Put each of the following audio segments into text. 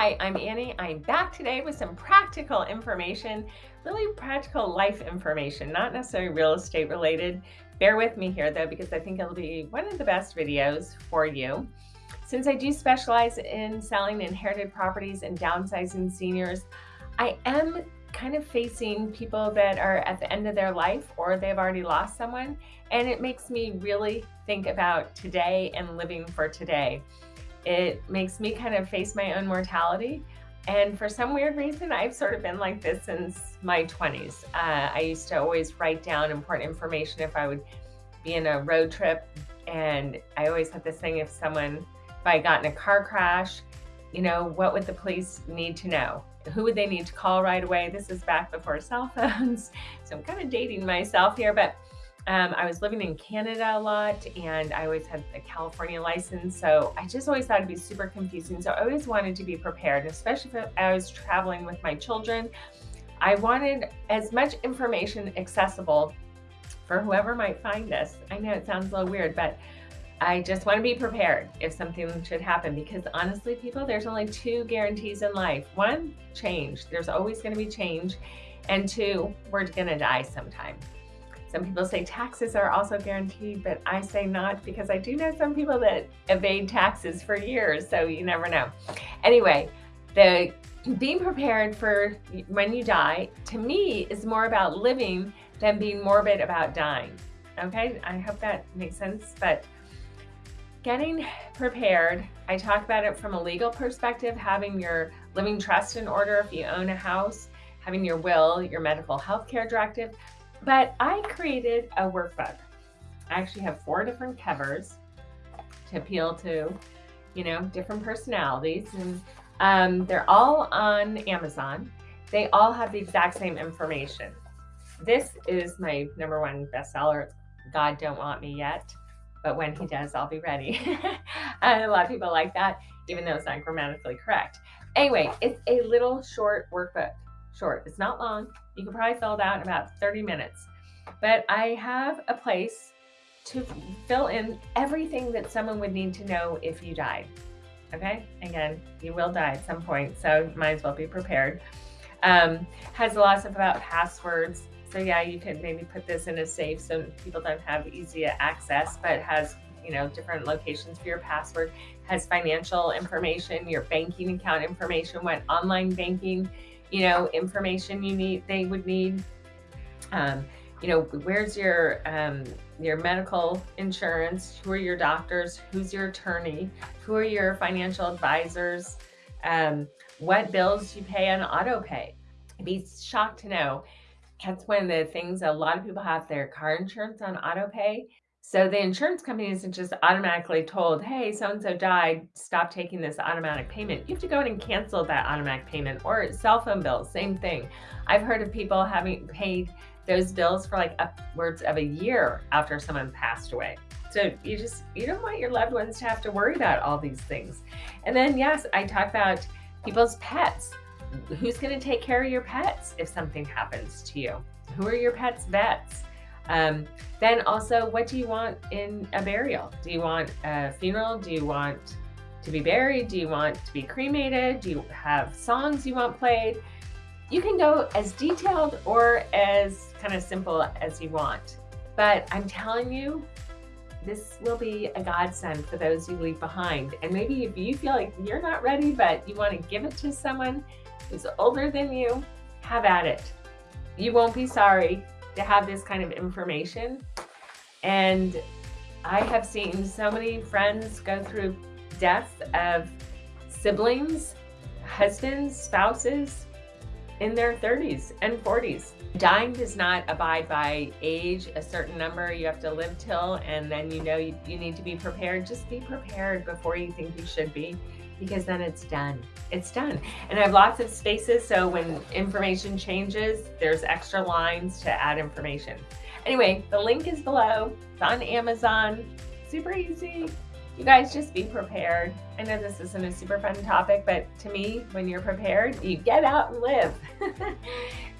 Hi, I'm Annie. I'm back today with some practical information, really practical life information, not necessarily real estate related. Bear with me here though, because I think it'll be one of the best videos for you. Since I do specialize in selling inherited properties and downsizing seniors, I am kind of facing people that are at the end of their life or they've already lost someone. And it makes me really think about today and living for today. It makes me kind of face my own mortality. And for some weird reason, I've sort of been like this since my 20s. Uh, I used to always write down important information if I would be in a road trip. And I always had this thing if someone, if I got in a car crash, you know, what would the police need to know? Who would they need to call right away? This is back before cell phones. So I'm kind of dating myself here, but um, I was living in Canada a lot and I always had a California license. So I just always thought it'd be super confusing. So I always wanted to be prepared, especially if I was traveling with my children. I wanted as much information accessible for whoever might find this. I know it sounds a little weird, but I just want to be prepared if something should happen because honestly, people, there's only two guarantees in life. One, change. There's always going to be change. And two, we're going to die sometime. Some people say taxes are also guaranteed, but I say not because I do know some people that evade taxes for years, so you never know. Anyway, the being prepared for when you die, to me, is more about living than being morbid about dying. Okay, I hope that makes sense, but getting prepared, I talk about it from a legal perspective, having your living trust in order if you own a house, having your will, your medical health care directive, but I created a workbook. I actually have four different covers to appeal to, you know, different personalities. And um, they're all on Amazon. They all have the exact same information. This is my number one bestseller. God Don't Want Me Yet. But when he does, I'll be ready. a lot of people like that, even though it's not grammatically correct. Anyway, it's a little short workbook short. It's not long. You can probably fill it out in about 30 minutes. But I have a place to fill in everything that someone would need to know if you died. Okay, again, you will die at some point, so might as well be prepared. Um, has lots of about passwords. So yeah, you could maybe put this in a safe so people don't have easy access, but has you know different locations for your password. Has financial information, your banking account information, what online banking you know, information you need, they would need. Um, you know, where's your um, your medical insurance? Who are your doctors? Who's your attorney? Who are your financial advisors? Um, what bills you pay on auto pay? I'd be shocked to know. That's one of the things a lot of people have their car insurance on auto pay. So the insurance company isn't just automatically told, hey, so-and-so died, stop taking this automatic payment. You have to go in and cancel that automatic payment or cell phone bills, same thing. I've heard of people having paid those bills for like upwards of a year after someone passed away. So you just, you don't want your loved ones to have to worry about all these things. And then yes, I talk about people's pets. Who's gonna take care of your pets if something happens to you? Who are your pet's vets? Um, then also, what do you want in a burial? Do you want a funeral? Do you want to be buried? Do you want to be cremated? Do you have songs you want played? You can go as detailed or as kind of simple as you want. But I'm telling you, this will be a godsend for those you leave behind. And maybe if you feel like you're not ready, but you want to give it to someone who's older than you, have at it. You won't be sorry to have this kind of information. And I have seen so many friends go through death of siblings, husbands, spouses in their 30s and 40s. Dying does not abide by age, a certain number you have to live till, and then you know you, you need to be prepared. Just be prepared before you think you should be because then it's done. It's done. And I have lots of spaces, so when information changes, there's extra lines to add information. Anyway, the link is below. It's on Amazon. Super easy. You guys just be prepared. I know this isn't a super fun topic, but to me, when you're prepared, you get out and live. if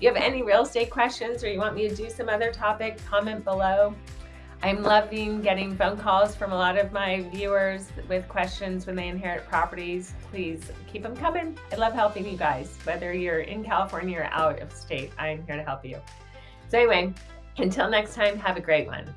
you have any real estate questions or you want me to do some other topic, comment below. I'm loving getting phone calls from a lot of my viewers with questions when they inherit properties. Please keep them coming. I love helping you guys, whether you're in California or out of state, I'm here to help you. So anyway, until next time, have a great one.